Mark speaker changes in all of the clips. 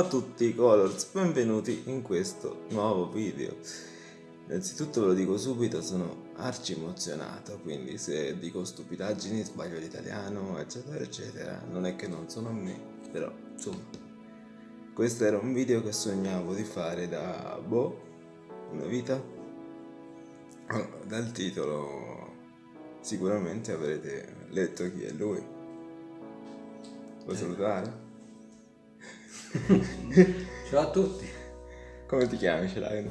Speaker 1: a tutti Colors, benvenuti in questo nuovo video. Innanzitutto ve lo dico subito, sono arci emozionato, quindi se dico stupidaggini, sbaglio l'italiano, eccetera, eccetera, non è che non sono me, però insomma, questo era un video che sognavo di fare da, boh, una vita. Dal titolo sicuramente avrete letto chi è lui. Vuoi salutare?
Speaker 2: Ciao a tutti.
Speaker 1: Come ti chiami? Ce l'hai?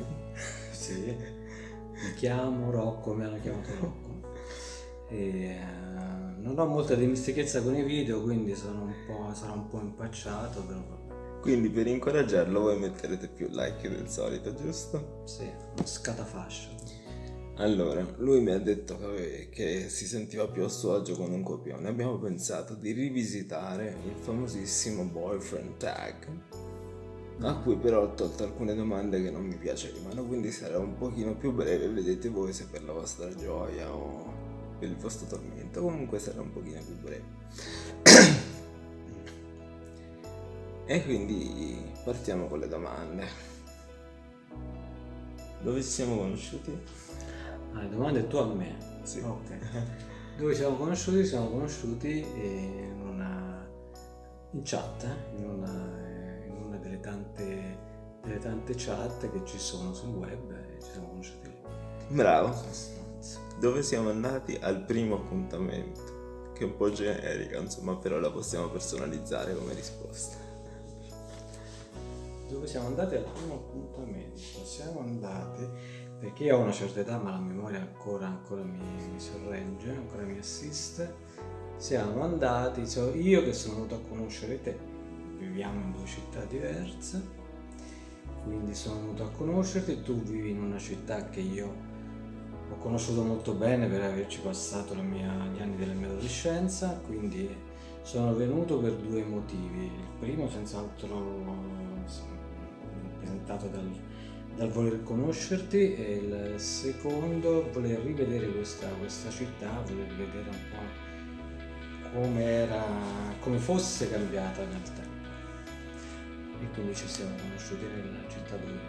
Speaker 2: Sì. Mi chiamo Rocco, mi hanno chiamato Rocco. E, uh, non ho molta dimestichezza con i video, quindi sono un po', sarò un po' impacciato, però.
Speaker 1: Quindi per incoraggiarlo voi metterete più like del solito, giusto?
Speaker 2: Sì, scatafascio.
Speaker 1: Allora, lui mi ha detto che, che, si sentiva più a suo agio con un copione. Abbiamo pensato di rivisitare il famosissimo boyfriend tag, a cui però ho tolto alcune domande che non mi piacevano, quindi sarà un pochino più breve, vedete voi se per la vostra gioia o per il vostro tormento, comunque sarà un pochino più breve. e quindi partiamo con le domande. Dove ci siamo conosciuti?
Speaker 2: Ah, le domande tu a me?
Speaker 1: Sì.
Speaker 2: Ok. Dove siamo conosciuti? Siamo conosciuti in una in chat, in una, in una delle, tante, delle tante chat che ci sono sul web e ci siamo conosciuti lì.
Speaker 1: Bravo. Dove siamo andati al primo appuntamento? Che è un po' generica, insomma, però la possiamo personalizzare come risposta.
Speaker 2: Dove siamo andati al primo appuntamento? Siamo andati perché io ho una certa età ma la memoria ancora, ancora mi, mi, sorregge, ancora mi assiste. Siamo andati, cioè io che sono venuto a conoscere te, viviamo in due città diverse, quindi sono venuto a conoscerti, tu vivi in una città che io ho conosciuto molto bene per averci passato mia, gli anni della mia adolescenza, quindi sono venuto per due motivi. Il primo senz'altro rappresentato dal dal voler conoscerti e il secondo voler rivedere questa, questa città, voler rivedere un po' come era, come fosse cambiata nel tempo. E quindi ci siamo conosciuti nella città dove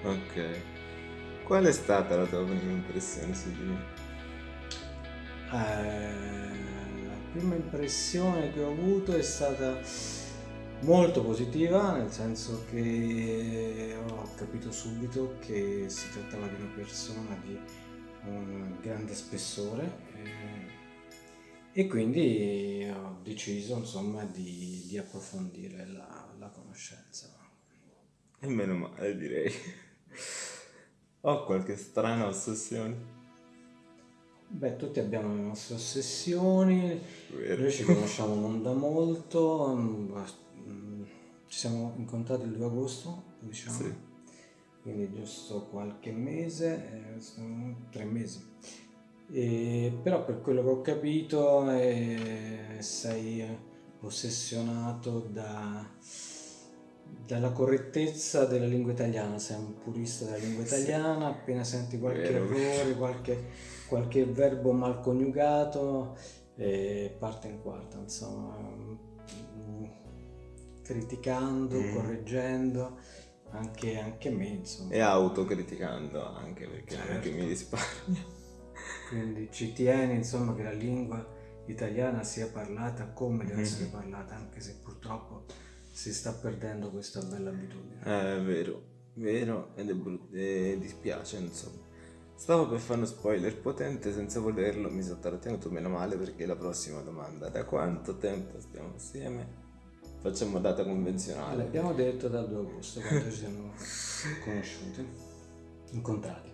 Speaker 2: vivi.
Speaker 1: Ok. Qual è stata la tua prima impressione su di me?
Speaker 2: Eh, la prima impressione che ho avuto è stata molto positiva, nel senso che ho capito subito che si trattava di una persona di un grande spessore eh, e quindi ho deciso insomma di, di approfondire la, la, conoscenza.
Speaker 1: E meno male direi. Ho qualche strana ossessione?
Speaker 2: Beh, tutti abbiamo le nostre ossessioni, Vero. noi ci conosciamo non da molto, ci siamo incontrati il 2 agosto, diciamo, sì. quindi giusto qualche mese, eh, tre mesi. E, però per quello che ho capito eh, sei ossessionato da, dalla correttezza della lingua italiana, sei un purista della lingua italiana, appena senti qualche Vero. errore, qualche, qualche verbo mal coniugato, eh, parte in quarta, insomma criticando, mm. correggendo, anche, anche, me insomma.
Speaker 1: E autocriticando anche perché certo. non è che mi risparmia.
Speaker 2: Quindi ci tieni insomma che la lingua italiana sia parlata come deve mm. essere parlata, anche se purtroppo si sta perdendo questa bella abitudine.
Speaker 1: Eh, è vero, vero ed è brutto, e dispiace insomma. Stavo per fare uno spoiler potente senza volerlo, mi sono trattenuto meno male perché la prossima domanda, da quanto tempo stiamo assieme? Facciamo data convenzionale.
Speaker 2: L'abbiamo detto dal 2 agosto quando ci siamo conosciuti, incontrati.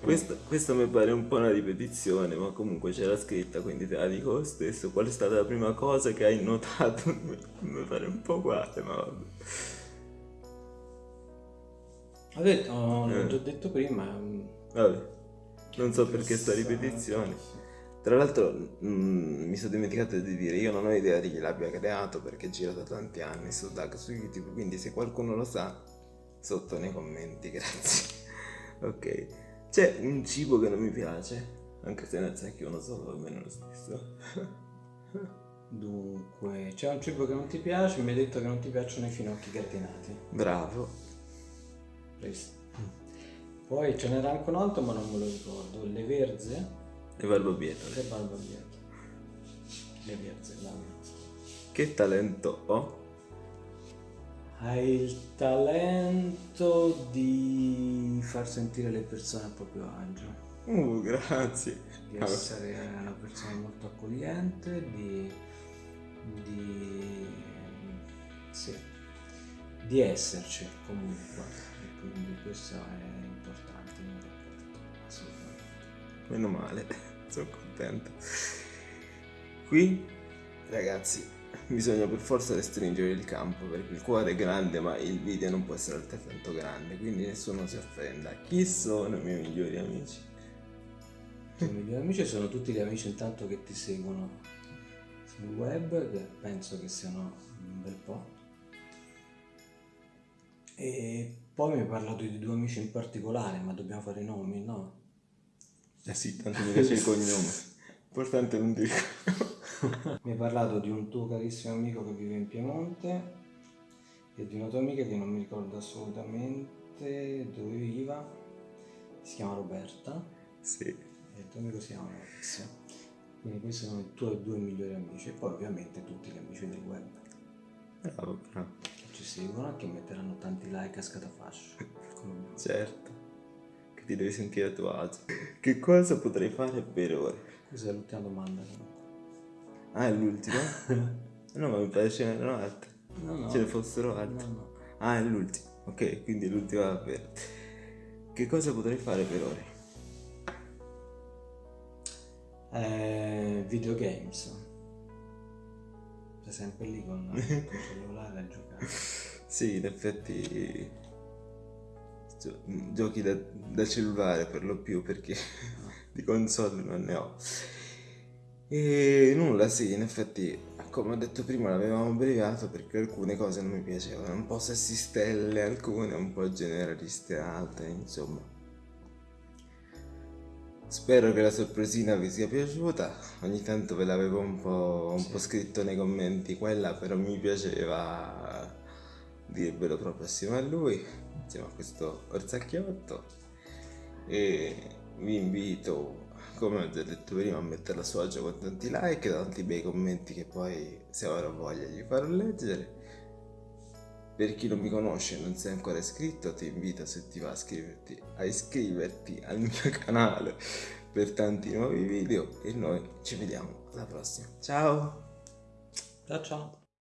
Speaker 1: Questo, questo, mi pare un po' una ripetizione, ma comunque c'era scritta, quindi te la dico lo stesso. Qual è stata la prima cosa che hai notato? mi pare un po' uguale, ma vabbè.
Speaker 2: Ho detto, oh, l'ho già detto prima. Mm,
Speaker 1: vabbè, non so perché sta ripetizione. Tra l'altro mh, mm, mi sono dimenticato di dire, io non ho idea di chi l'abbia creato perché gira da tanti anni su Dark su YouTube, quindi se qualcuno lo sa, sotto nei commenti, grazie. ok, c'è un cibo che non mi piace, anche se ne sa che uno solo bene lo stesso.
Speaker 2: Dunque, c'è un cibo che non ti piace, mi hai detto che non ti piacciono i finocchi gratinati.
Speaker 1: Bravo.
Speaker 2: Presto. Poi ce n'era anche un altro, ma non me lo ricordo. Le verze.
Speaker 1: Le barbabietole.
Speaker 2: Le barbabietole. Le verze.
Speaker 1: Che talento ho?
Speaker 2: Hai il talento di far sentire le persone a proprio agio.
Speaker 1: Uh, grazie.
Speaker 2: Di essere una persona molto accogliente, di, di, sì, di esserci comunque. E quindi questo è importante nel rapporto, assolutamente.
Speaker 1: Meno male, sono contento. Qui, ragazzi, bisogna per forza restringere il campo perché il cuore è grande ma il video non può essere altrettanto grande quindi nessuno si offenda chi sono i miei migliori amici?
Speaker 2: i miei migliori amici sono tutti gli amici intanto che ti seguono sul web che penso che siano un bel po' e poi mi hai parlato di due amici in particolare ma dobbiamo fare i nomi no?
Speaker 1: Eh sì tanto mi piace il cognome importante non dire
Speaker 2: mi hai parlato di un tuo carissimo amico che vive in Piemonte e di una tua amica che non mi ricordo assolutamente dove viva, si chiama Roberta.
Speaker 1: Sì.
Speaker 2: E il tuo amico si chiama Alexia. Quindi questi sono i tuoi due migliori amici e poi ovviamente tutti gli amici del web.
Speaker 1: Bravo, bravo.
Speaker 2: Che ci seguono e che metteranno tanti like a scatafascio.
Speaker 1: certo. Ti devi sentire a tuo agio. Che cosa potrei fare per ore?
Speaker 2: Questa è l'ultima domanda.
Speaker 1: Ah, è l'ultimo? no, ma mi pare ce n'erano altre.
Speaker 2: No, no.
Speaker 1: Ce ne fossero altre.
Speaker 2: No, no.
Speaker 1: Ah, è l'ultimo. Ok, quindi è l'ultima davvero. Che cosa potrei fare per ore?
Speaker 2: Eh, videogames. Sei sempre lì con il cellulare a giocare.
Speaker 1: Sì, in effetti giochi da, da cellulare per lo più perché di console non ne ho. E nulla, sì, in effetti, come ho detto prima, l'avevamo abbreviato perché alcune cose non mi piacevano, un po' sessistelle alcune, un po' generaliste altre, insomma. Spero che la sorpresina vi sia piaciuta, ogni tanto ve l'avevo un po', un sì. po scritto nei commenti, quella però mi piaceva dirvelo proprio assieme a lui, insieme a questo orzacchiotto e vi invito come ho già detto prima, a mettere a suo agio con tanti like, tanti bei commenti che poi se avrò voglia gli farò leggere. Per chi non mi conosce e non sei ancora iscritto, ti invito se ti va a iscriverti, a iscriverti al mio canale per tanti nuovi video e noi ci vediamo alla prossima. Ciao!
Speaker 2: Ciao ciao!